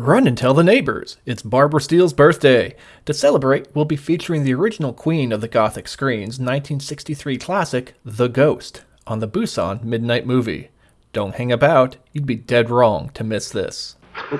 Run and tell the neighbors. It's Barbara Steele's birthday. To celebrate, we'll be featuring the original queen of the Gothic screens, 1963 classic The Ghost, on the Busan Midnight Movie. Don't hang about, you'd be dead wrong to miss this.